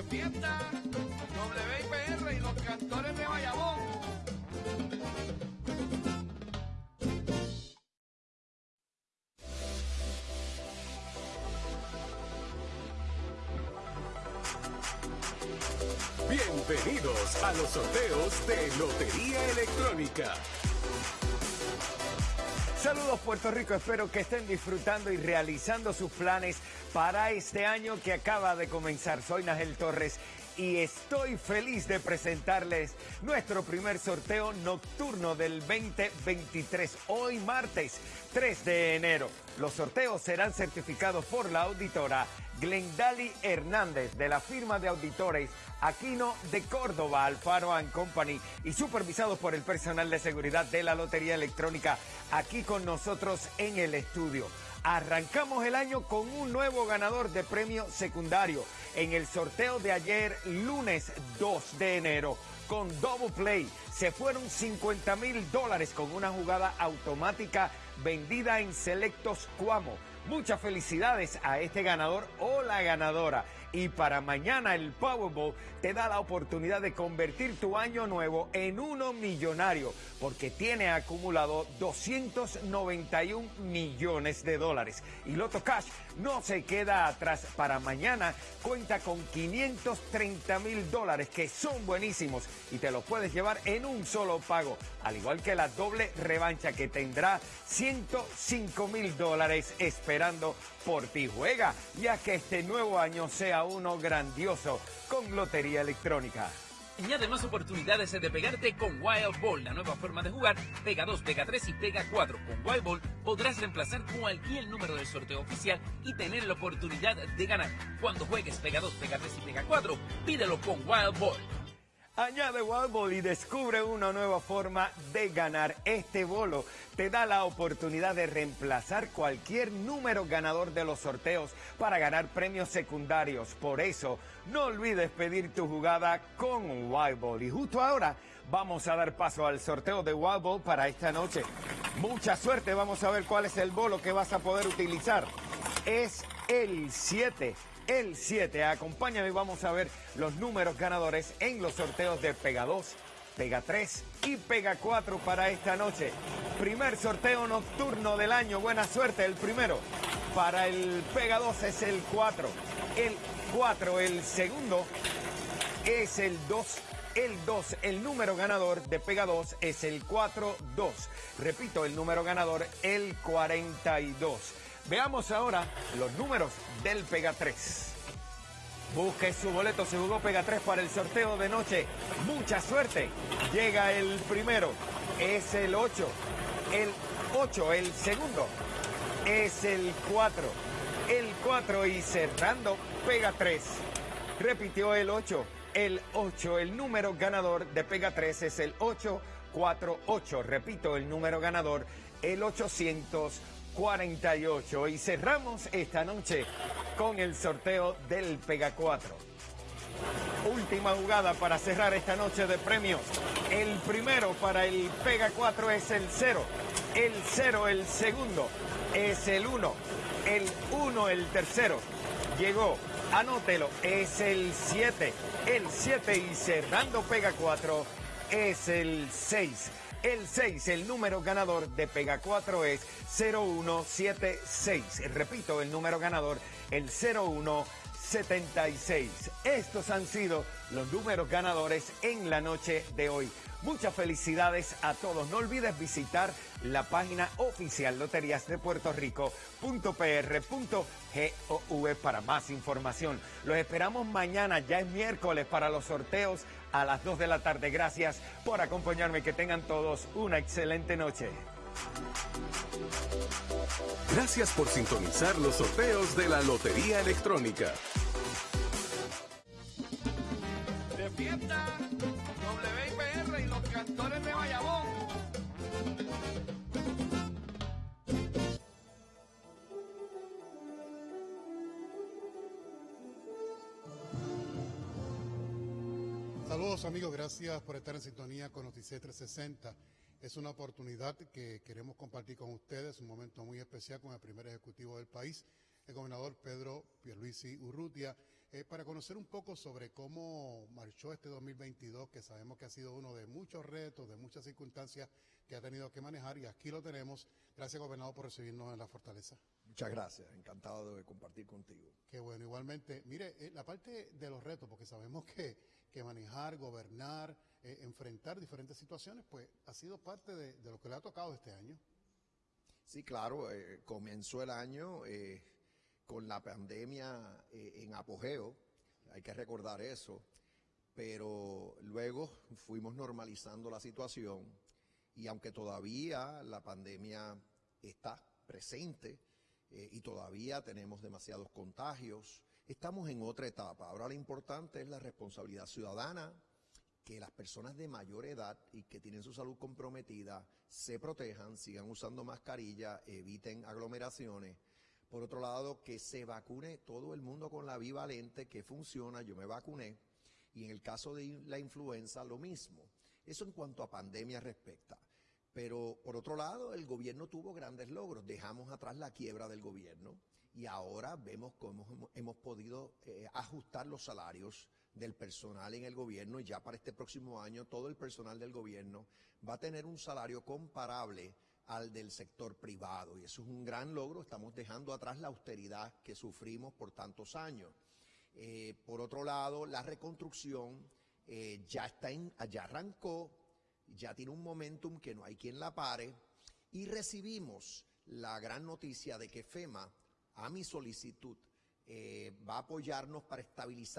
De fiesta, WIPR y los cantores de Bayamón. Bienvenidos a los sorteos de Lotería Electrónica. Saludos Puerto Rico, espero que estén disfrutando y realizando sus planes para este año que acaba de comenzar. Soy Nagel Torres y estoy feliz de presentarles nuestro primer sorteo nocturno del 2023, hoy martes 3 de enero. Los sorteos serán certificados por la auditora Glendali Hernández de la firma de auditores Aquino de Córdoba, Alfaro Company y supervisados por el personal de seguridad de la Lotería Electrónica aquí con nosotros en el estudio. Arrancamos el año con un nuevo ganador de premio secundario en el sorteo de ayer lunes 2 de enero con Double Play. Se fueron 50 mil dólares con una jugada automática vendida en Selectos Cuamo. Muchas felicidades a este ganador o la ganadora. Y para mañana el Powerball te da la oportunidad de convertir tu año nuevo en uno millonario porque tiene acumulado 291 millones de dólares. Y Loto Cash no se queda atrás. Para mañana cuenta con 530 mil dólares que son buenísimos y te los puedes llevar en un solo pago. Al igual que la doble revancha que tendrá 105 mil dólares esperando por ti. Juega ya que este nuevo año sea uno grandioso con Lotería Electrónica. Añade más oportunidades de pegarte con Wild Ball, la nueva forma de jugar. Pega 2, pega 3 y pega 4. Con Wild Ball podrás reemplazar cualquier número del sorteo oficial y tener la oportunidad de ganar. Cuando juegues pega 2, pega 3 y pega 4, pídelo con Wild Ball. Añade Wild y descubre una nueva forma de ganar. Este bolo te da la oportunidad de reemplazar cualquier número ganador de los sorteos para ganar premios secundarios. Por eso, no olvides pedir tu jugada con Wild Y justo ahora vamos a dar paso al sorteo de Wild para esta noche. Mucha suerte, vamos a ver cuál es el bolo que vas a poder utilizar. Es el 7 el 7. Acompáñame y vamos a ver los números ganadores en los sorteos de Pega 2, Pega 3 y Pega 4 para esta noche. Primer sorteo nocturno del año. Buena suerte, el primero. Para el Pega 2 es el 4. El 4, el segundo es el 2. El 2, el número ganador de Pega 2 es el 4-2. Repito, el número ganador, el 42. Veamos ahora los números del Pega 3. Busque su boleto, se jugó Pega 3 para el sorteo de noche. Mucha suerte. Llega el primero, es el 8. El 8, el segundo, es el 4. El 4 y cerrando Pega 3. Repitió el 8. El 8, el número ganador de Pega 3 es el 848. Repito, el número ganador, el 800. 48 y cerramos esta noche con el sorteo del Pega 4. Última jugada para cerrar esta noche de premios. El primero para el Pega 4 es el 0. El 0 el segundo es el 1. El 1 el tercero. Llegó, anótelo, es el 7. El 7 y cerrando Pega 4 es el 6. El 6, el número ganador de Pega 4 es 0176. Repito, el número ganador, el 0176. Estos han sido los números ganadores en la noche de hoy. Muchas felicidades a todos. No olvides visitar la página oficial Loterías de Puerto Rico.pr.gov para más información. Los esperamos mañana, ya es miércoles, para los sorteos a las 2 de la tarde. Gracias por acompañarme. Que tengan todos una excelente noche. Gracias por sintonizar los sorteos de la Lotería Electrónica. WIPR y los cantores de Bayamón. Saludos amigos, gracias por estar en sintonía con Noticias 360. Es una oportunidad que queremos compartir con ustedes, un momento muy especial con el primer ejecutivo del país, el gobernador Pedro Pierluisi Urrutia, eh, para conocer un poco sobre cómo marchó este 2022, que sabemos que ha sido uno de muchos retos, de muchas circunstancias que ha tenido que manejar y aquí lo tenemos. Gracias, gobernador, por recibirnos en la fortaleza. Muchas gracias, encantado de compartir contigo. Qué bueno, igualmente. Mire, eh, la parte de los retos, porque sabemos que, que manejar, gobernar, eh, enfrentar diferentes situaciones, pues ha sido parte de, de, lo que le ha tocado este año. Sí, claro, comenzó el año eh, la pandemia en apogeo, hay que recordar eso, pero luego fuimos normalizando la situación y aunque todavía la pandemia está presente, eh, y todavía tenemos demasiados contagios. Estamos en otra etapa. Ahora lo importante es la responsabilidad ciudadana, que las personas de mayor edad y que tienen su salud comprometida se protejan, sigan usando mascarilla, eviten aglomeraciones. Por otro lado, que se vacune todo el mundo con la bivalente que funciona, yo me vacuné, y en el caso de la influenza lo mismo. Eso en cuanto a pandemia respecta. Pero por otro lado, el gobierno tuvo grandes logros. Dejamos atrás la quiebra del gobierno y ahora vemos cómo hemos, podido eh, ajustar los salarios del personal en el gobierno y ya para este próximo año todo el personal del gobierno va a tener un salario comparable al del sector privado y eso es un gran logro. Estamos dejando atrás la austeridad que sufrimos por tantos años. Eh, por otro lado, la reconstrucción eh, ya, está en, ya arrancó, ya tiene un momentum que no hay quien la pare y recibimos la gran noticia de que FEMA, a mi solicitud, eh, va a apoyarnos para estabilizar